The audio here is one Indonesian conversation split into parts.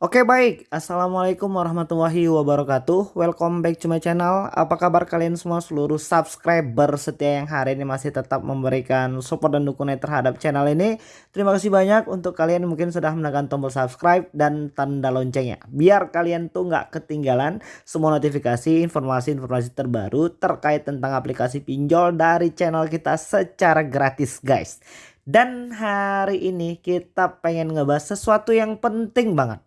Oke baik, Assalamualaikum warahmatullahi wabarakatuh. Welcome back to my channel. Apa kabar kalian semua? Seluruh subscriber setia yang hari ini masih tetap memberikan support dan dukungan terhadap channel ini. Terima kasih banyak untuk kalian mungkin sudah menekan tombol subscribe dan tanda loncengnya. Biar kalian tuh nggak ketinggalan semua notifikasi informasi-informasi terbaru terkait tentang aplikasi pinjol dari channel kita secara gratis guys. Dan hari ini kita pengen ngebahas sesuatu yang penting banget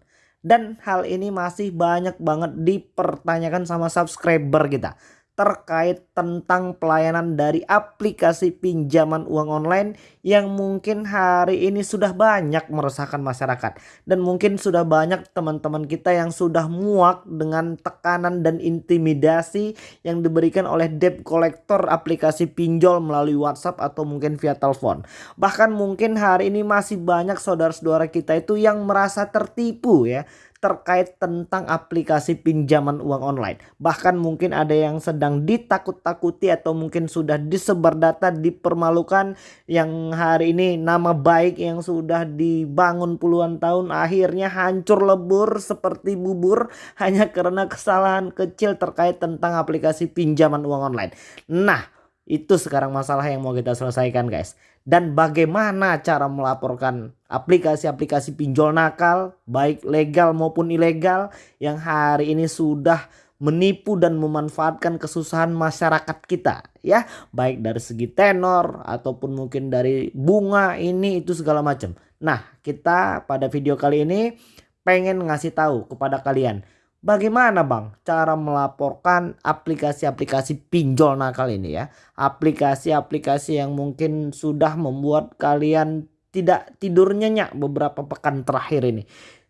dan hal ini masih banyak banget dipertanyakan sama subscriber kita terkait tentang pelayanan dari aplikasi pinjaman uang online yang mungkin hari ini sudah banyak meresahkan masyarakat. Dan mungkin sudah banyak teman-teman kita yang sudah muak dengan tekanan dan intimidasi yang diberikan oleh debt collector aplikasi pinjol melalui WhatsApp atau mungkin via telepon. Bahkan mungkin hari ini masih banyak saudara-saudara kita itu yang merasa tertipu ya terkait tentang aplikasi pinjaman uang online. Bahkan mungkin ada yang sedang ditakut-takuti atau mungkin sudah disebar data dipermalukan yang hari ini nama baik yang sudah dibangun puluhan tahun akhirnya hancur lebur seperti bubur hanya karena kesalahan kecil terkait tentang aplikasi pinjaman uang online. Nah, itu sekarang masalah yang mau kita selesaikan guys. Dan bagaimana cara melaporkan aplikasi-aplikasi pinjol nakal baik legal maupun ilegal yang hari ini sudah menipu dan memanfaatkan kesusahan masyarakat kita ya baik dari segi tenor ataupun mungkin dari bunga ini itu segala macam. Nah, kita pada video kali ini pengen ngasih tahu kepada kalian Bagaimana Bang cara melaporkan aplikasi-aplikasi pinjol nakal ini ya? Aplikasi-aplikasi yang mungkin sudah membuat kalian tidak tidur nyenyak beberapa pekan terakhir ini.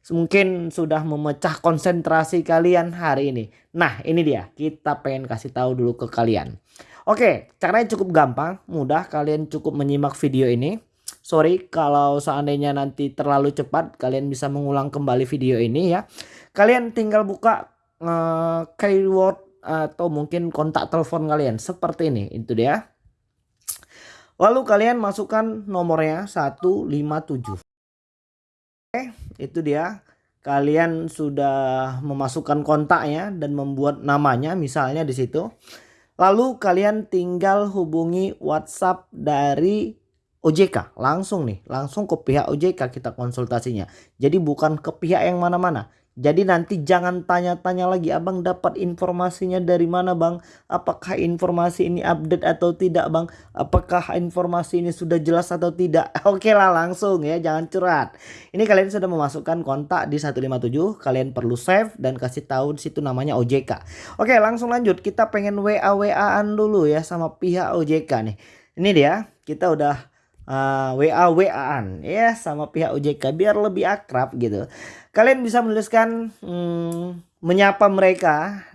Mungkin sudah memecah konsentrasi kalian hari ini. Nah ini dia kita pengen kasih tahu dulu ke kalian. Oke caranya cukup gampang mudah kalian cukup menyimak video ini. Sorry kalau seandainya nanti terlalu cepat kalian bisa mengulang kembali video ini ya. Kalian tinggal buka uh, keyword atau mungkin kontak telepon kalian seperti ini itu dia. Lalu kalian masukkan nomornya 157. Oke, itu dia. Kalian sudah memasukkan kontaknya dan membuat namanya misalnya di situ. Lalu kalian tinggal hubungi WhatsApp dari OJK langsung nih langsung ke pihak OJK kita konsultasinya. Jadi bukan ke pihak yang mana-mana. Jadi nanti jangan tanya-tanya lagi abang dapat informasinya dari mana bang? Apakah informasi ini update atau tidak bang? Apakah informasi ini sudah jelas atau tidak? Oke lah langsung ya jangan curhat. Ini kalian sudah memasukkan kontak di 157 kalian perlu save dan kasih tahu situ namanya OJK oke langsung lanjut. Kita pengen WA WA-an dulu ya sama pihak OJK nih. Ini dia kita udah uh, WA WA-an ya sama pihak OJK biar lebih akrab gitu. Kalian bisa menuliskan hmm, menyapa mereka.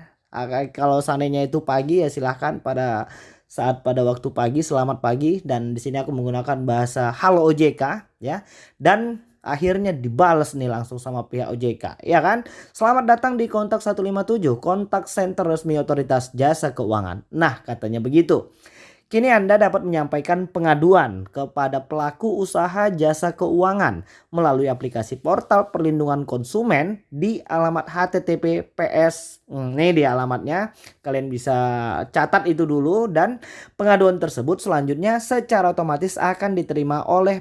Kalau seandainya itu pagi ya silahkan pada saat pada waktu pagi selamat pagi. Dan di sini aku menggunakan bahasa halo OJK ya. Dan akhirnya dibales nih langsung sama pihak OJK ya kan? Selamat datang di kontak 157 kontak center resmi otoritas jasa keuangan. Nah katanya begitu Kini Anda dapat menyampaikan pengaduan kepada pelaku usaha jasa keuangan melalui aplikasi portal perlindungan konsumen di alamat https hmm, ini di alamatnya kalian bisa catat itu dulu dan pengaduan tersebut selanjutnya secara otomatis akan diterima oleh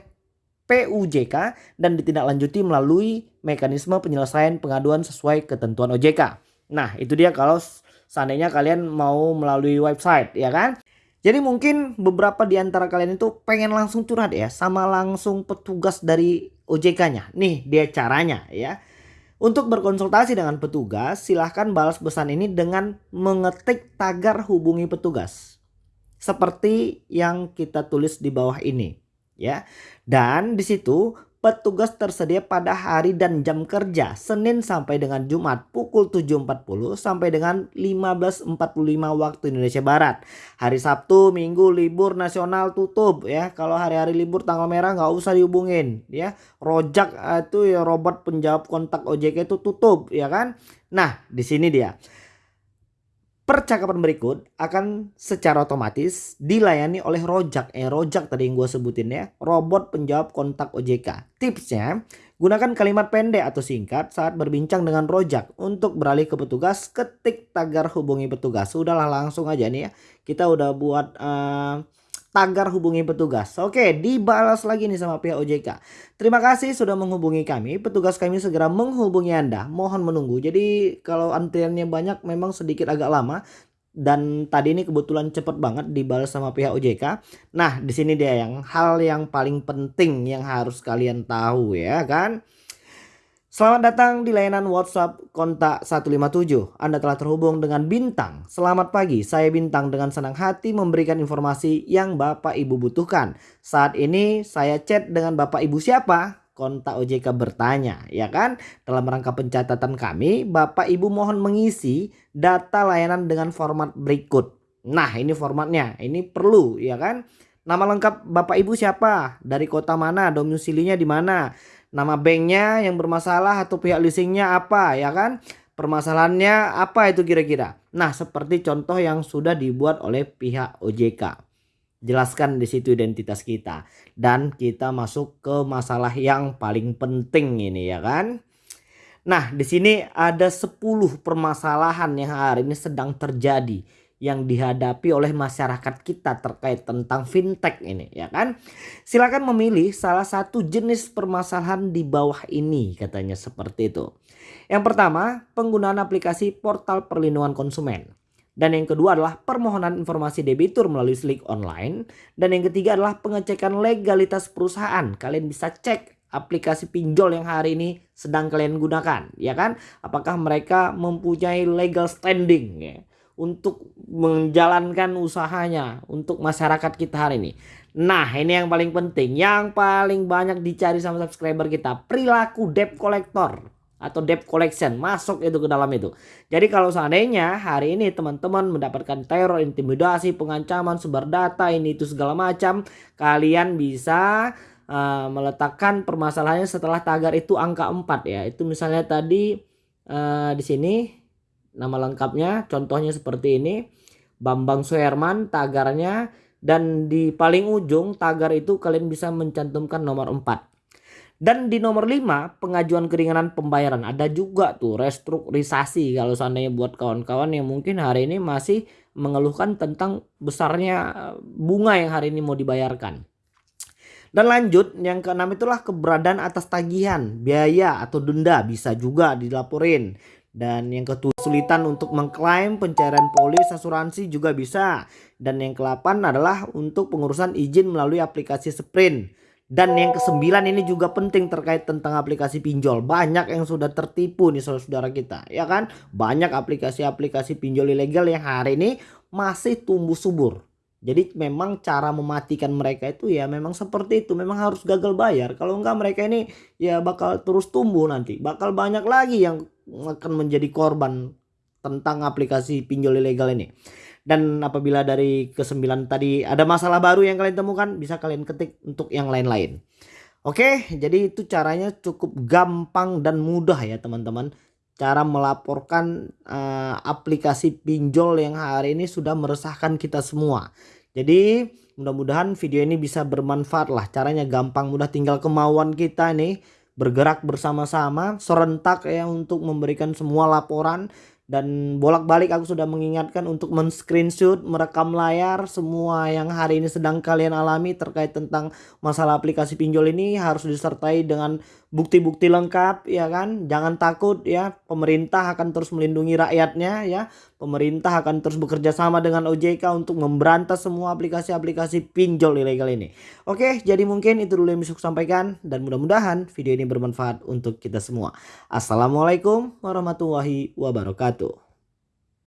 PUJK dan ditindaklanjuti melalui mekanisme penyelesaian pengaduan sesuai ketentuan OJK. Nah itu dia kalau seandainya kalian mau melalui website ya kan. Jadi mungkin beberapa di antara kalian itu pengen langsung curhat ya sama langsung petugas dari OJK-nya. Nih dia caranya ya. Untuk berkonsultasi dengan petugas silahkan balas pesan ini dengan mengetik tagar hubungi petugas. Seperti yang kita tulis di bawah ini ya. Dan di situ Petugas tersedia pada hari dan jam kerja Senin sampai dengan Jumat pukul 7.40 sampai dengan 15.45 waktu Indonesia Barat. Hari Sabtu, Minggu libur nasional tutup ya. Kalau hari-hari libur tanggal merah nggak usah dihubungin ya. Rojak eh, itu ya robot penjawab kontak OJK itu tutup ya kan. Nah di sini dia. Percakapan berikut akan secara otomatis dilayani oleh Rojak. Eh Rojak tadi yang gue sebutin ya. Robot penjawab kontak OJK. Tipsnya Gunakan kalimat pendek atau singkat saat berbincang dengan rojak. Untuk beralih ke petugas, ketik tagar hubungi petugas. Sudahlah langsung aja nih ya. Kita udah buat uh, tagar hubungi petugas. Oke, dibalas lagi nih sama pihak OJK. Terima kasih sudah menghubungi kami. Petugas kami segera menghubungi Anda. Mohon menunggu. Jadi kalau antriannya banyak memang sedikit agak lama dan tadi ini kebetulan cepet banget dibalas sama pihak OJK. Nah, di sini dia yang hal yang paling penting yang harus kalian tahu ya kan. Selamat datang di layanan WhatsApp kontak 157. Anda telah terhubung dengan Bintang. Selamat pagi, saya Bintang dengan senang hati memberikan informasi yang Bapak Ibu butuhkan. Saat ini saya chat dengan Bapak Ibu siapa? kontak OJK bertanya, ya kan? Dalam rangka pencatatan kami, Bapak Ibu mohon mengisi data layanan dengan format berikut. Nah, ini formatnya. Ini perlu, ya kan? Nama lengkap Bapak Ibu siapa? Dari kota mana? Domisilinya di mana? Nama banknya yang bermasalah atau pihak leasingnya apa, ya kan? Permasalahannya apa itu kira-kira? Nah, seperti contoh yang sudah dibuat oleh pihak OJK. Jelaskan di situ identitas kita dan kita masuk ke masalah yang paling penting ini ya kan. Nah, di sini ada 10 permasalahan yang hari ini sedang terjadi yang dihadapi oleh masyarakat kita terkait tentang fintech ini ya kan. Silakan memilih salah satu jenis permasalahan di bawah ini katanya seperti itu. Yang pertama, penggunaan aplikasi portal perlindungan konsumen. Dan yang kedua adalah permohonan informasi debitur melalui slik online. Dan yang ketiga adalah pengecekan legalitas perusahaan. Kalian bisa cek aplikasi pinjol yang hari ini sedang kalian gunakan. Ya kan? Apakah mereka mempunyai legal standing ya, untuk menjalankan usahanya untuk masyarakat kita hari ini. Nah ini yang paling penting. Yang paling banyak dicari sama subscriber kita. Perilaku debt collector atau debt collection masuk itu ke dalam itu. Jadi kalau seandainya hari ini teman-teman mendapatkan teror, intimidasi, pengancaman, sumber data ini itu segala macam, kalian bisa uh, meletakkan permasalahannya setelah tagar itu angka 4 ya. Itu misalnya tadi uh, di sini nama lengkapnya contohnya seperti ini. Bambang Suherman tagarnya dan di paling ujung tagar itu kalian bisa mencantumkan nomor 4. Dan di nomor 5 pengajuan keringanan pembayaran ada juga tuh restrukturisasi kalau seandainya buat kawan-kawan yang mungkin hari ini masih mengeluhkan tentang besarnya eh, bunga yang hari ini mau dibayarkan. Dan lanjut yang keenam itulah keberadaan atas tagihan, biaya atau denda bisa juga dilaporin. Dan yang ketujuh kesulitan untuk mengklaim pencairan polis asuransi juga bisa. Dan yang ke-8 adalah untuk pengurusan izin melalui aplikasi Sprint. Dan yang kesembilan ini juga penting terkait tentang aplikasi pinjol. Banyak yang sudah tertipu nih saudara-saudara kita. Ya kan? Banyak aplikasi-aplikasi pinjol ilegal yang hari ini masih tumbuh subur. Jadi memang cara mematikan mereka itu ya memang seperti itu. Memang harus gagal bayar. Kalau enggak mereka ini ya bakal terus tumbuh nanti. Bakal banyak lagi yang akan menjadi korban tentang aplikasi pinjol ilegal ini. Dan apabila dari kesembilan tadi ada masalah baru yang kalian temukan, bisa kalian ketik untuk yang lain-lain. Oke, jadi itu caranya cukup gampang dan mudah ya teman-teman. Cara melaporkan uh, aplikasi pinjol yang hari ini sudah meresahkan kita semua. Jadi mudah-mudahan video ini bisa bermanfaat lah. Caranya gampang mudah tinggal kemauan kita nih bergerak bersama-sama serentak ya untuk memberikan semua laporan. Dan bolak-balik aku sudah mengingatkan untuk men-screenshot, merekam layar semua yang hari ini sedang kalian alami terkait tentang masalah aplikasi pinjol ini harus disertai dengan bukti-bukti lengkap ya kan. Jangan takut ya, pemerintah akan terus melindungi rakyatnya ya. Pemerintah akan terus bekerja sama dengan OJK untuk memberantas semua aplikasi-aplikasi pinjol ilegal ini. Oke, jadi mungkin itu dulu yang bisa saya sampaikan dan mudah-mudahan video ini bermanfaat untuk kita semua. Assalamualaikum warahmatullahi wabarakatuh.